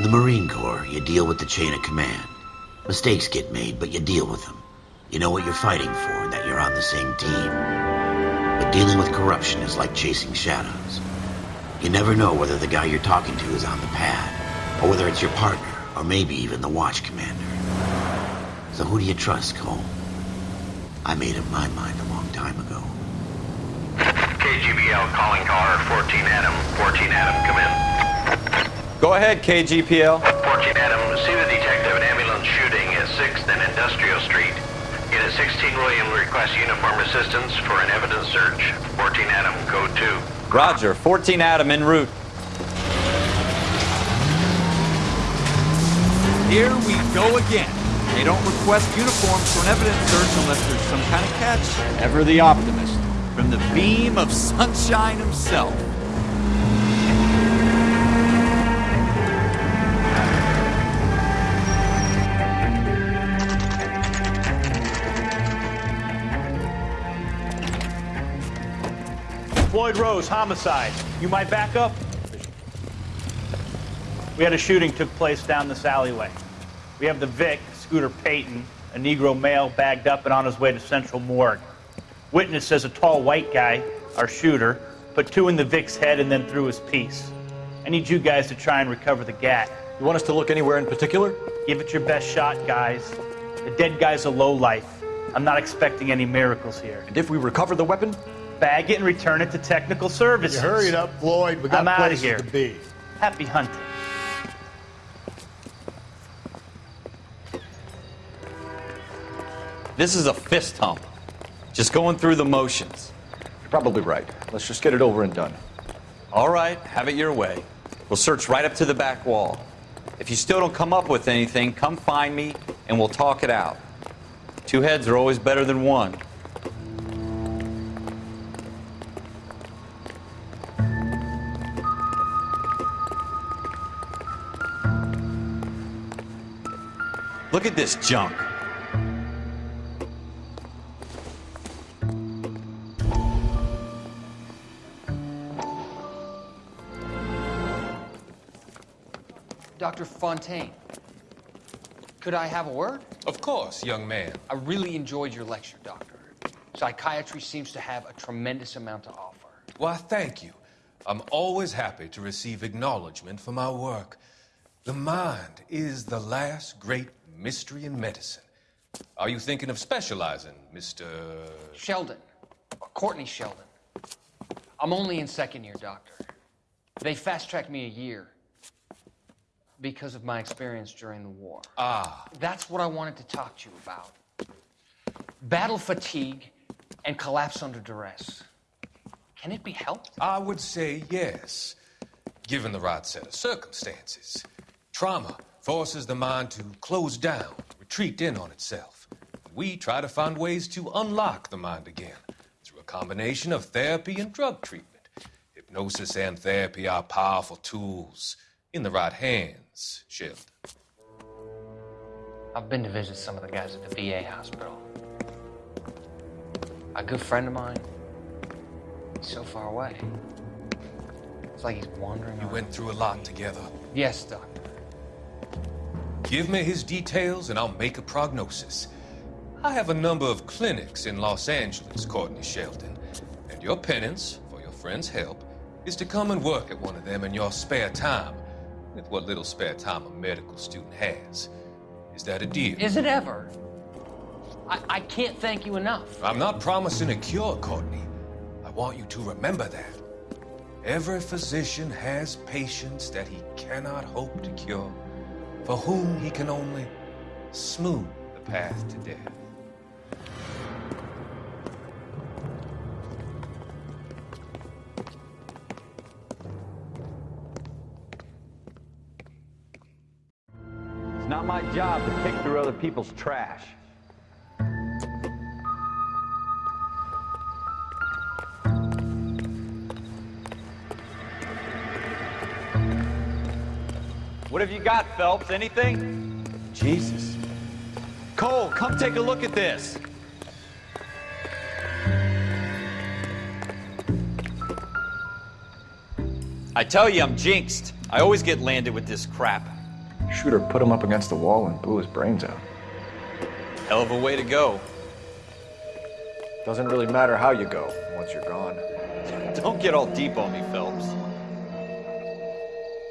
In the Marine Corps, you deal with the chain of command. Mistakes get made, but you deal with them. You know what you're fighting for and that you're on the same team. But dealing with corruption is like chasing shadows. You never know whether the guy you're talking to is on the pad, or whether it's your partner, or maybe even the watch commander. So who do you trust, Cole? I made up my mind a long time ago. KGPL calling car 14 Adam. 14 Adam, come. Go ahead, KGPL. 14 Adam, see the detective an ambulance shooting at 6th and Industrial Street. Unit 16 William requests uniform assistance for an evidence search. 14 Adam, code 2. Roger. 14 Adam en route. Here we go again. They don't request uniforms for an evidence search unless there's some kind of catch. Ever the optimist. From the beam of sunshine himself. Floyd Rose, homicide. You might back up? We had a shooting took place down this alleyway. We have the Vic, Scooter Payton, a Negro male bagged up and on his way to Central Morgue. Witness says a tall white guy, our shooter, put two in the Vic's head and then threw his piece. I need you guys to try and recover the gat. You want us to look anywhere in particular? Give it your best shot, guys. The dead guy's a low life. I'm not expecting any miracles here. And if we recover the weapon? Bag it and return it to technical services. You hurry it up, Floyd. We got I'm outta places here. to be. Happy hunting. This is a fist hump. Just going through the motions. You're probably right. Let's just get it over and done. All right, have it your way. We'll search right up to the back wall. If you still don't come up with anything, come find me and we'll talk it out. Two heads are always better than one. Look at this junk. Dr. Fontaine, could I have a word? Of course, young man. I really enjoyed your lecture, Doctor. Psychiatry seems to have a tremendous amount to offer. Why, thank you. I'm always happy to receive acknowledgement for my work. The mind is the last great mystery in medicine. Are you thinking of specializing, Mr. Sheldon, Courtney Sheldon. I'm only in second year, Doctor. They fast tracked me a year because of my experience during the war. Ah, That's what I wanted to talk to you about. Battle fatigue and collapse under duress. Can it be helped? I would say yes, given the right set of circumstances. Trauma forces the mind to close down, retreat in on itself. We try to find ways to unlock the mind again through a combination of therapy and drug treatment. Hypnosis and therapy are powerful tools in the right hands, Sheldon. I've been to visit some of the guys at the VA hospital. A good friend of mine, he's so far away. It's like he's wandering. You around. went through a lot together. Yes, Doctor. Give me his details and I'll make a prognosis. I have a number of clinics in Los Angeles, Courtney Sheldon, and your penance for your friend's help is to come and work at one of them in your spare time, with what little spare time a medical student has. Is that a deal? Is it ever? I, I can't thank you enough. I'm not promising a cure, Courtney. I want you to remember that. Every physician has patients that he cannot hope to cure, for whom he can only smooth the path to death. It's not my job to pick through other people's trash. What have you got, Phelps? Anything? Jesus. Cole, come take a look at this. I tell you, I'm jinxed. I always get landed with this crap. Shooter put him up against the wall and blew his brains out. Hell of a way to go. Doesn't really matter how you go once you're gone. Don't get all deep on me, Phelps.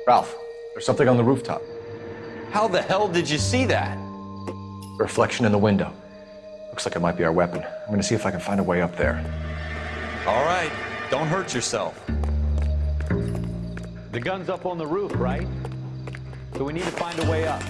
Ralph, there's something on the rooftop. How the hell did you see that? Reflection in the window. Looks like it might be our weapon. I'm gonna see if I can find a way up there. All right, don't hurt yourself. The gun's up on the roof, right? So we need to find a way up.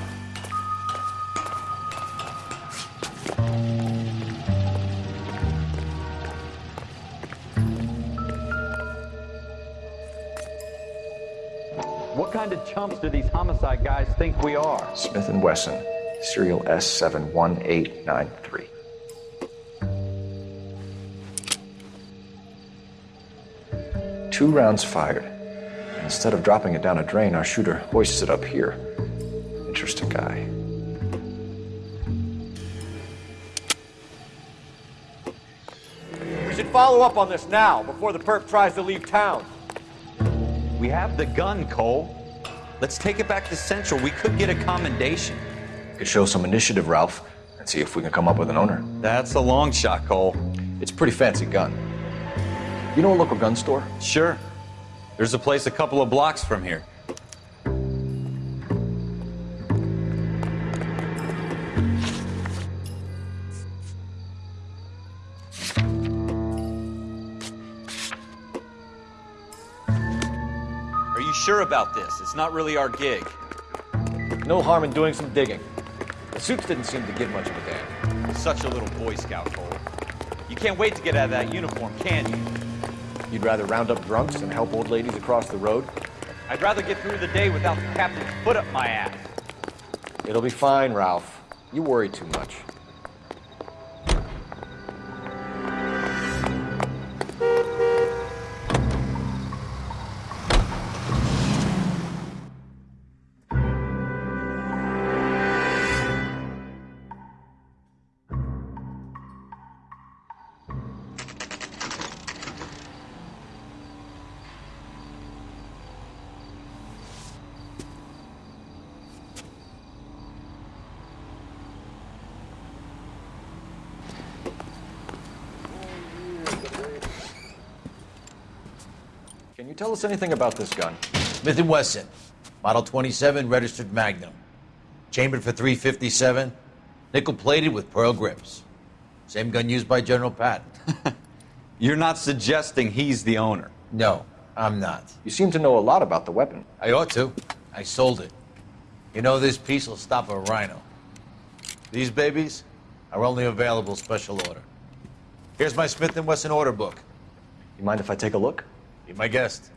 What kind of chumps do these homicide guys think we are? Smith & Wesson, serial S71893. Two rounds fired. And instead of dropping it down a drain, our shooter hoists it up here. Interesting guy. We should follow up on this now, before the perp tries to leave town. We have the gun, Cole. Let's take it back to Central. We could get a commendation. Could show some initiative, Ralph, and see if we can come up with an owner. That's a long shot, Cole. It's a pretty fancy gun. You know a local gun store? Sure. There's a place a couple of blocks from here. About this? It's not really our gig. No harm in doing some digging. The suits didn't seem to give much of a damn. Such a little Boy Scout, Cole. You can't wait to get out of that uniform, can you? You'd rather round up drunks and help old ladies across the road? I'd rather get through the day without the captain's foot up my ass. It'll be fine, Ralph. You worry too much. You tell us anything about this gun? Smith & Wesson, Model 27, registered Magnum. Chambered for 357, nickel plated with pearl grips. Same gun used by General Patton. You're not suggesting he's the owner. No, I'm not. You seem to know a lot about the weapon. I ought to. I sold it. You know, this piece will stop a rhino. These babies are only available special order. Here's my Smith & Wesson order book. You mind if I take a look? Be my guest.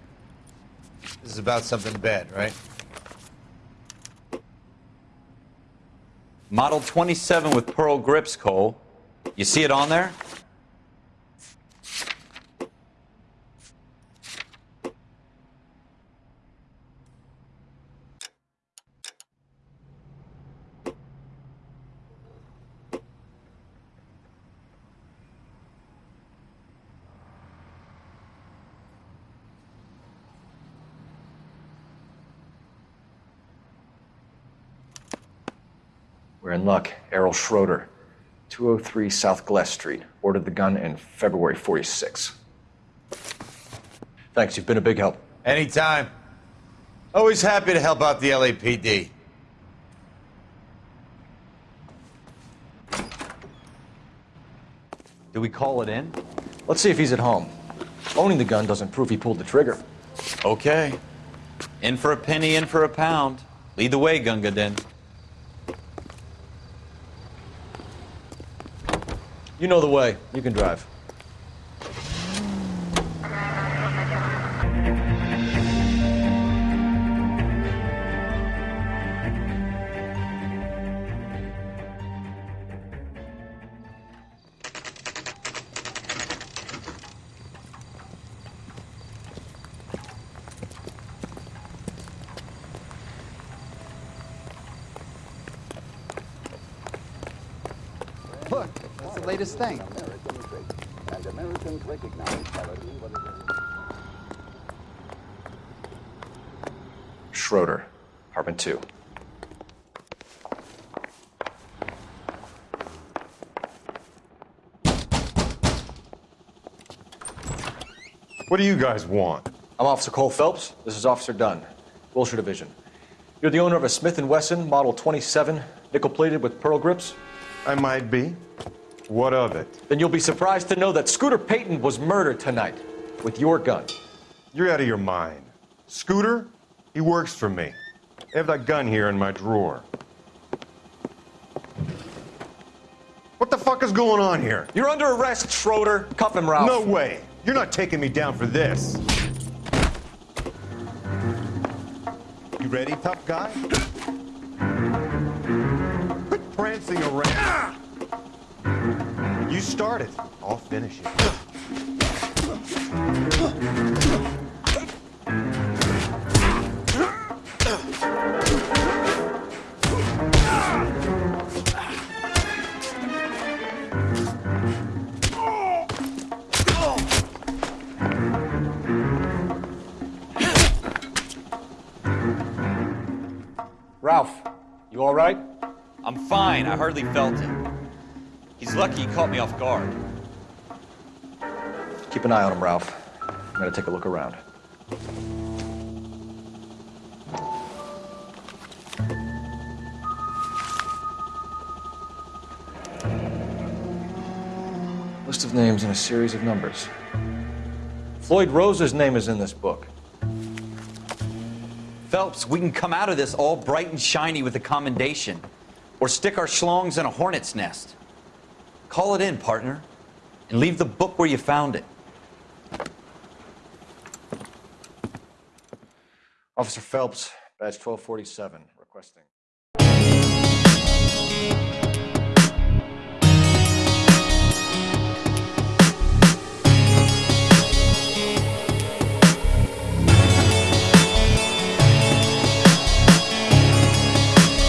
This is about something bad, right? Model 27 with pearl grips, Cole. You see it on there? We're in luck. Errol Schroeder, 203 South Glass Street. Ordered the gun in February 46. Thanks, you've been a big help. Anytime. Always happy to help out the LAPD. Do we call it in? Let's see if he's at home. Owning the gun doesn't prove he pulled the trigger. Okay. In for a penny, in for a pound. Lead the way, Gunga Din. You know the way. You can drive. the latest thing. Schroeder, apartment two. What do you guys want? I'm Officer Cole Phelps. This is Officer Dunn, Wilshire Division. You're the owner of a Smith & Wesson Model 27, nickel-plated with pearl grips? I might be. What of it? Then you'll be surprised to know that Scooter Payton was murdered tonight with your gun. You're out of your mind. Scooter? He works for me. I have that gun here in my drawer. What the fuck is going on here? You're under arrest, Schroeder. Cuff him, Ralph. No way. You're not taking me down for this. You ready, tough guy? Quit prancing around. You start it. I'll finish it. Ralph, you all right? I'm fine. I hardly felt it. He's lucky he caught me off guard. Keep an eye on him, Ralph. I'm gonna take a look around. List of names and a series of numbers. Floyd Rose's name is in this book. Phelps, we can come out of this all bright and shiny with a commendation, or stick our schlongs in a hornet's nest. Call it in, partner, and leave the book where you found it. Officer Phelps, badge 1247, requesting.